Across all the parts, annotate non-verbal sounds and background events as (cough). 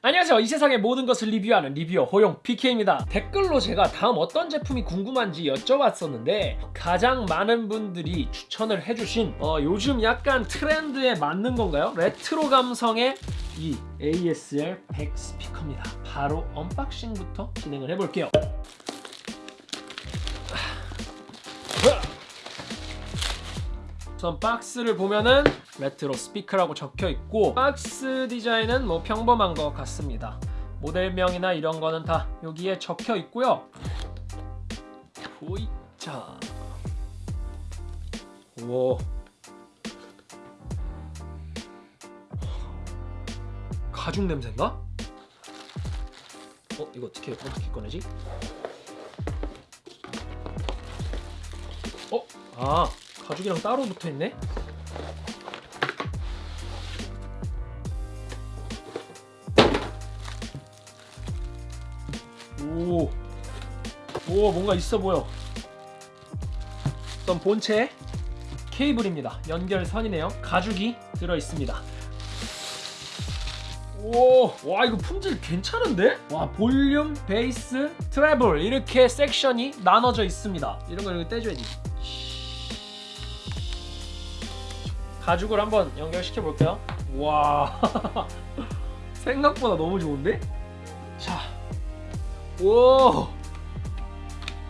안녕하세요. 이 세상의 모든 것을 리뷰하는 리뷰어 호용 PK입니다. 댓글로 제가 다음 어떤 제품이 궁금한지 여쭤봤었는데 가장 많은 분들이 추천을 해주신 어, 요즘 약간 트렌드에 맞는 건가요? 레트로 감성의 이 ASR 100 스피커입니다. 바로 unboxing부터 진행을 해볼게요. 우선 박스를 보면은 레트로 스피커라고 적혀 있고 박스 디자인은 뭐 평범한 것 같습니다 모델명이나 이런 거는 다 여기에 적혀 있고요 보이자 오 가죽 냄새인가? 어 이거 어떻게 어떻게 꺼내지? 어? 아 가죽이랑 따로 붙어있네? 오, 오 뭔가 있어 보여. 우선 본체 케이블입니다. 연결선이네요. 가죽이 들어있습니다. 오, 와 이거 품질 괜찮은데? 와 볼륨, 베이스, 트래블 이렇게 섹션이 나눠져 있습니다. 이런 거 이렇게 떼줘야지 가죽을 한번 연결시켜 볼게요. 와 (laughs) 생각보다 너무 좋은데? 자, 오!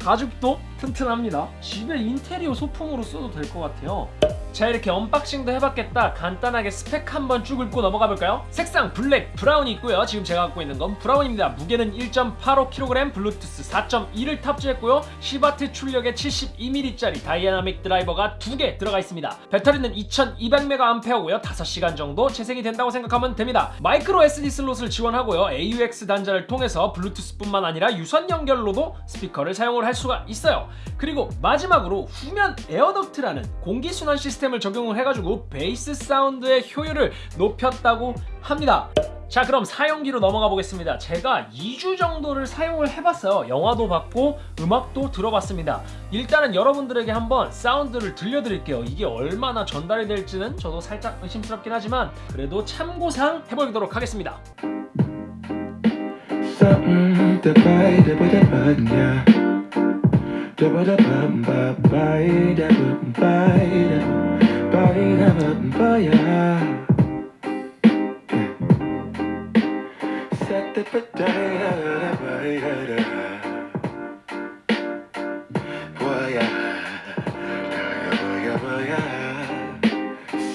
가죽도 튼튼합니다. 집에 인테리어 소품으로 써도 될 것 같아요 자 이렇게 unboxing도 해봤겠다. 간단하게 스펙 한번 쭉 읽고 넘어가 볼까요? 색상 블랙, 브라운이 있고요. 지금 제가 갖고 있는 건 브라운입니다. 무게는 1.85kg, 블루투스 4.2를 탑재했고요. 10W 출력의 72mm짜리 다이애나믹 드라이버가 두개 들어가 있습니다. 배터리는 2200mAh고요. 5시간 정도 재생이 된다고 생각하면 됩니다. 마이크로 SD 슬롯을 지원하고요. AUX 단자를 통해서 블루투스뿐만 아니라 유선 연결로도 스피커를 사용을 할 수가 있어요. 그리고 마지막으로 후면 에어덕트라는 공기순환 시스템 을 적용을 해가지고 베이스 사운드의 효율을 높였다고 합니다. 자 그럼 사용기로 넘어가 보겠습니다. 제가 2주 정도를 사용을 해봤어요. 영화도 봤고 음악도 들어봤습니다. 일단은 여러분들에게 한번 사운드를 들려드릴게요. 이게 얼마나 전달이 될지는 저도 살짝 의심스럽긴 하지만 그래도 참고상 해보도록 하겠습니다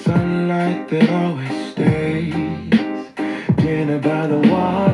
Sunlight that always stays. Dinner by the waterway.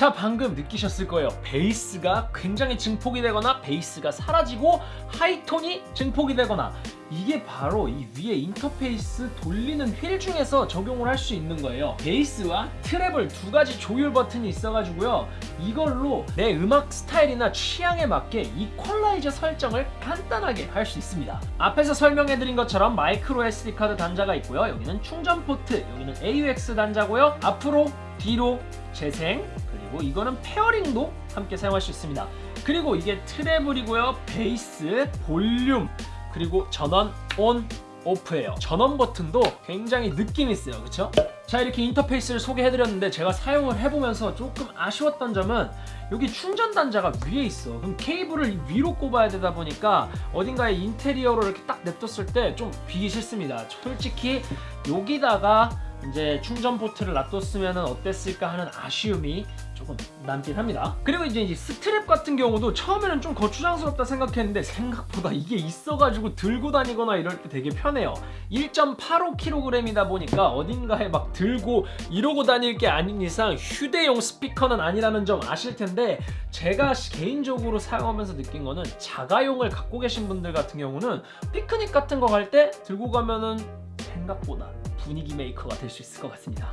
자 방금 느끼셨을 거예요. 베이스가 굉장히 증폭이 되거나 베이스가 사라지고 하이톤이 증폭이 되거나 이게 바로 이 위에 인터페이스 돌리는 휠 중에서 적용을 할 수 있는 거예요. 베이스와 treble 두 가지 조율 버튼이 있어가지고요. 이걸로 내 음악 스타일이나 취향에 맞게 이퀄라이저 설정을 간단하게 할 수 있습니다. 앞에서 설명해드린 것처럼 마이크로 SD카드 단자가 있고요. 여기는 충전 포트 여기는 AUX 단자고요. 앞으로 뒤로 재생 그리고 이거는 페어링도 함께 사용할 수 있습니다. 그리고 이게 treble이고요. 베이스 볼륨 그리고 전원 on off예요. 전원 버튼도 굉장히 느낌 있어요. 그쵸? 자 이렇게 인터페이스를 소개해드렸는데 제가 사용을 해보면서 조금 아쉬웠던 점은 여기 충전 단자가 위에 있어. 그럼 케이블을 위로 꼽아야 되다 보니까 어딘가에 인테리어로 이렇게 딱 냅뒀을 때 좀 뵈기 싫습니다. 솔직히 여기다가 이제 충전 포트를 놔뒀으면 어땠을까 하는 아쉬움이 조금 남긴 합니다. 그리고 이제, 이제 스트랩 같은 경우도 처음에는 좀 거추장스럽다 생각했는데 생각보다 이게 있어가지고 들고 다니거나 이럴 때 되게 편해요. 1.85kg이다 보니까 어딘가에 막 들고 이러고 다닐 게 아닌 이상 휴대용 스피커는 아니라는 점 아실 텐데 제가 개인적으로 사용하면서 느낀 거는 자가용을 갖고 계신 분들 같은 경우는 피크닉 같은 거 갈 때 들고 가면은 생각보다 분위기 메이커가 될 수 있을 것 같습니다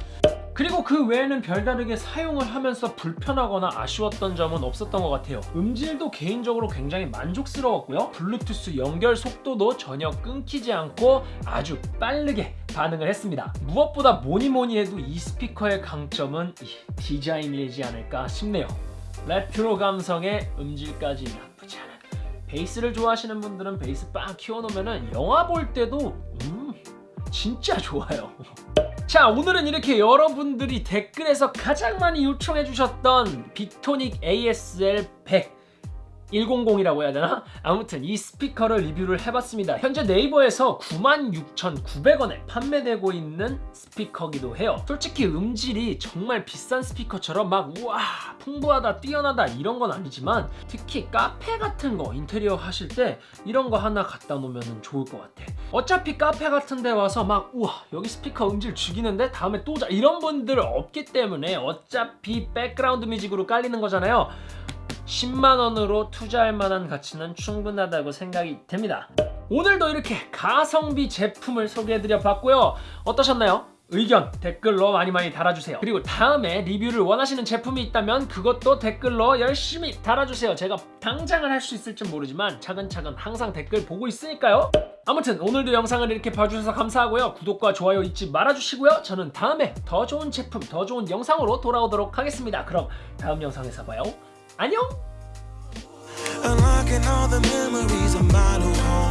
그리고 그 외에는 별다르게 사용을 하면서 불편하거나 아쉬웠던 점은 없었던 것 같아요. 음질도 개인적으로 굉장히 만족스러웠고요. 블루투스 연결 속도도 전혀 끊기지 않고 아주 빠르게 반응을 했습니다. 무엇보다 뭐니뭐니 해도 이 스피커의 강점은 이 디자인이지 않을까 싶네요. 레트로 감성의 음질까지 나쁘지 않은. 베이스를 좋아하시는 분들은 베이스 빵 키워놓으면 영화 볼 때도 음 진짜 좋아요. 자 오늘은 이렇게 여러분들이 댓글에서 가장 많이 요청해 주셨던 빅토닉 ASL 100 100이라고 해야 되나? 아무튼 이 스피커를 리뷰를 해봤습니다. 현재 네이버에서 96,900원에 판매되고 있는 스피커기도 해요. 솔직히 음질이 정말 비싼 스피커처럼 막 우와 풍부하다 뛰어나다 이런 건 아니지만 특히 카페 같은 거 인테리어 하실 때 이런 거 하나 갖다 놓으면 좋을 것 같아. 어차피 카페 같은 데 와서 막 우와 여기 스피커 음질 죽이는데 다음에 또 자 이런 분들 없기 때문에 어차피 백그라운드 뮤직으로 깔리는 거잖아요. 10만원으로 투자할 만한 가치는 충분하다고 생각이 됩니다. 오늘도 이렇게 가성비 제품을 소개해드려 봤고요. 어떠셨나요? 의견 댓글로 많이 많이 달아주세요. 그리고 다음에 리뷰를 원하시는 제품이 있다면 그것도 댓글로 열심히 달아주세요. 제가 당장은 할수 있을지 모르지만 차근차근 항상 댓글 보고 있으니까요. 아무튼 오늘도 영상을 이렇게 봐주셔서 감사하고요. 구독과 좋아요 잊지 말아주시고요. 저는 다음에 더 좋은 제품, 더 좋은 영상으로 돌아오도록 하겠습니다. 그럼 다음 영상에서 봐요. ¡Añón! Unlocking all the memories of my.